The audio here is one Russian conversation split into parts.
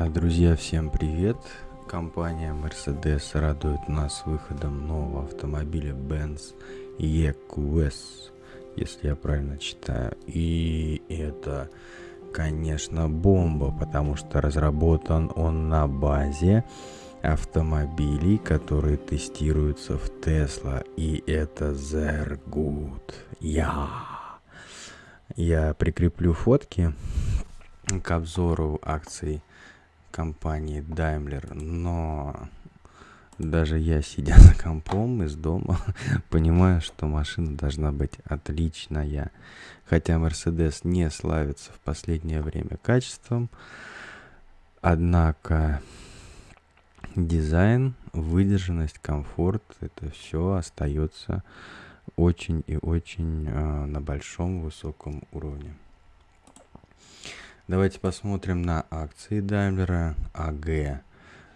А, Друзья, всем привет! Компания Mercedes радует нас выходом нового автомобиля Benz EQS, если я правильно читаю. И это, конечно, бомба, потому что разработан он на базе автомобилей, которые тестируются в Tesla. И это gut. Я. Я прикреплю фотки к обзору акций компании Daimler, но даже я, сидя за компом из дома, понимаю, что машина должна быть отличная. Хотя Mercedes не славится в последнее время качеством, однако дизайн, выдержанность, комфорт, это все остается очень и очень э, на большом высоком уровне. Давайте посмотрим на акции Daimler AG.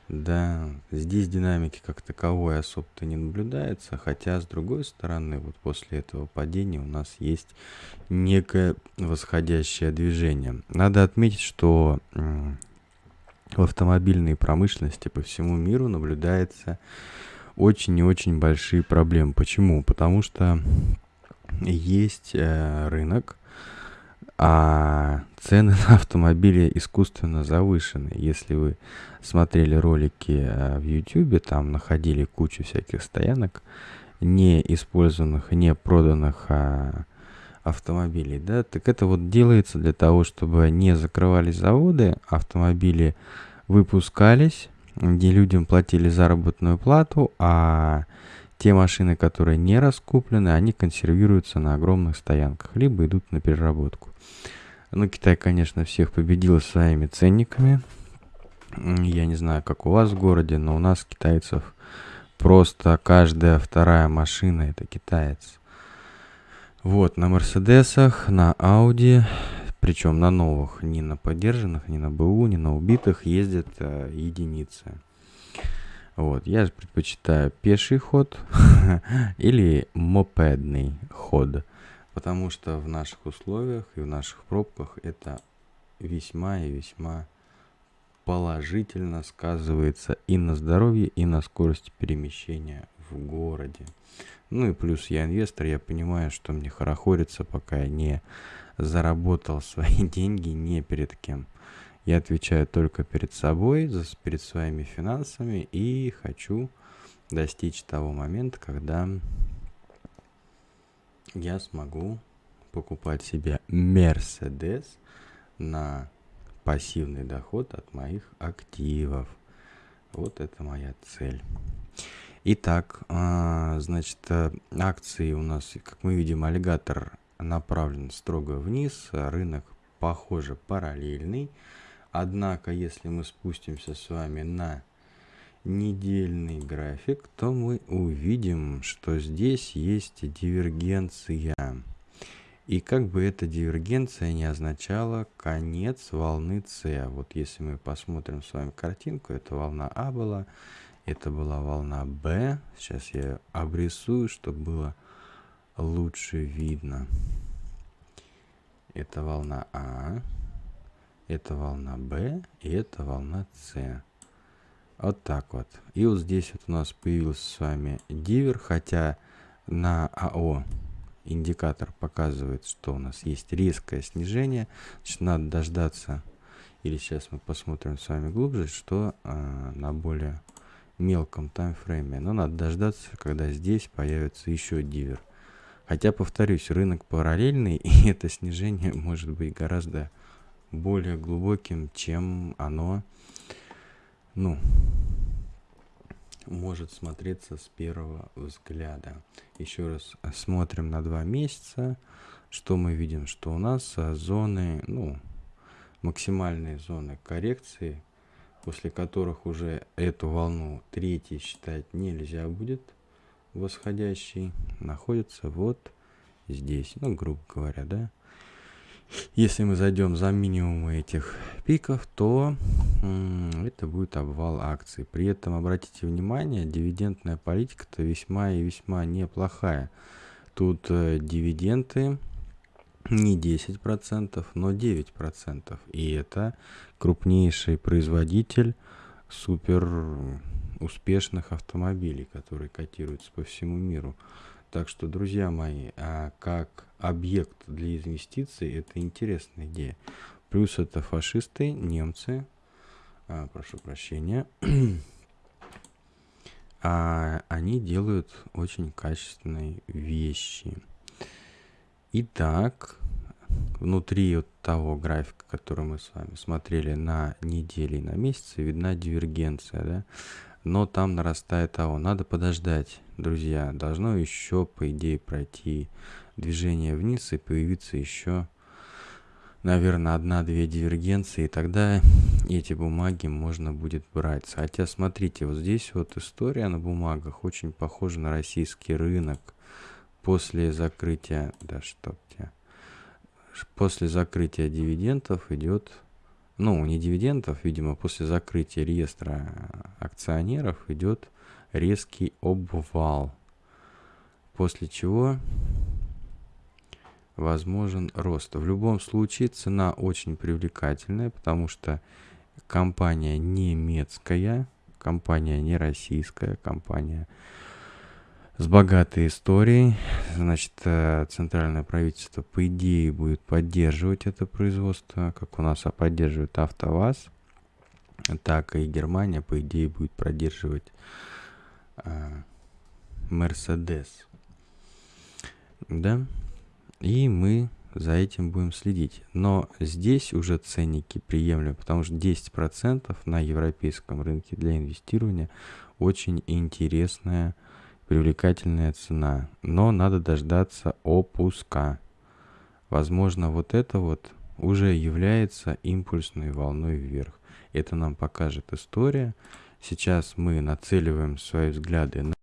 Да, здесь динамики как таковой особо-то не наблюдается, хотя с другой стороны, вот после этого падения у нас есть некое восходящее движение. Надо отметить, что в автомобильной промышленности по всему миру наблюдается очень и очень большие проблемы. Почему? Потому что есть э, рынок, а цены на автомобили искусственно завышены. Если вы смотрели ролики э, в YouTube, там находили кучу всяких стоянок, не использованных, не проданных а, автомобилей, да, так это вот делается для того, чтобы не закрывались заводы, автомобили выпускались, где людям платили заработную плату, а те машины, которые не раскуплены, они консервируются на огромных стоянках, либо идут на переработку. Ну, Китай, конечно, всех победил своими ценниками. Я не знаю, как у вас в городе, но у нас китайцев просто каждая вторая машина это китаец. Вот, на Мерседесах, на Ауди, причем на новых, не на поддержанных, не на БУ, не на убитых, ездят э, единицы. Вот, я предпочитаю пеший ход или мопедный ход, потому что в наших условиях и в наших пробках это весьма и весьма положительно сказывается и на здоровье, и на скорости перемещения в городе. Ну и плюс я инвестор, я понимаю, что мне хорохорится, пока я не заработал свои деньги не перед кем. Я отвечаю только перед собой, перед своими финансами и хочу достичь того момента, когда я смогу покупать себе Mercedes на пассивный доход от моих активов. Вот это моя цель. Итак, а, значит, э, акции у нас, как мы видим, аллигатор направлен строго вниз, рынок, похоже, параллельный. Однако, если мы спустимся с вами на недельный график, то мы увидим, что здесь есть дивергенция. И как бы эта дивергенция не означала конец волны С. Вот если мы посмотрим с вами картинку, это волна А была, это была волна Б. Сейчас я обрисую, чтобы было лучше видно. Это волна А это волна B и это волна C. Вот так вот. И вот здесь вот у нас появился с вами дивер, хотя на АО индикатор показывает, что у нас есть резкое снижение. Значит, надо дождаться, или сейчас мы посмотрим с вами глубже, что э, на более мелком таймфрейме. Но надо дождаться, когда здесь появится еще дивер. Хотя, повторюсь, рынок параллельный, и это снижение может быть гораздо более глубоким, чем оно, ну, может смотреться с первого взгляда. Еще раз смотрим на два месяца. Что мы видим? Что у нас а, зоны, ну, максимальные зоны коррекции, после которых уже эту волну третьей считать нельзя будет восходящий, находится вот здесь, ну, грубо говоря, да. Если мы зайдем за минимумы этих пиков, то это будет обвал акций. При этом обратите внимание, дивидендная политика-то весьма и весьма неплохая. Тут э, дивиденды не 10%, но 9%. И это крупнейший производитель супер успешных автомобилей, которые котируются по всему миру. Так что, друзья мои, а как объект для инвестиций, это интересная идея. Плюс это фашисты, немцы, а, прошу прощения, а они делают очень качественные вещи. Итак, внутри вот того графика, который мы с вами смотрели на недели и на месяцы, видна дивергенция, да? Но там нарастает того. Надо подождать, друзья. Должно еще, по идее, пройти движение вниз и появиться еще, наверное, одна-две дивергенции. И тогда эти бумаги можно будет брать. Хотя, смотрите, вот здесь вот история на бумагах очень похожа на российский рынок. После закрытия... Да что тебя после закрытия дивидендов идет, ну, не дивидендов, видимо, после закрытия реестра акционеров идет резкий обвал, после чего возможен рост. В любом случае цена очень привлекательная, потому что компания немецкая, компания не российская, компания с богатой историей. Значит, э, центральное правительство, по идее, будет поддерживать это производство, как у нас поддерживает АвтоВАЗ, так и Германия, по идее, будет поддерживать Мерседес. Да? И мы за этим будем следить. Но здесь уже ценники приемлемы, потому что 10% на европейском рынке для инвестирования очень интересная привлекательная цена, но надо дождаться опуска. Возможно, вот это вот уже является импульсной волной вверх. Это нам покажет история. Сейчас мы нацеливаем свои взгляды на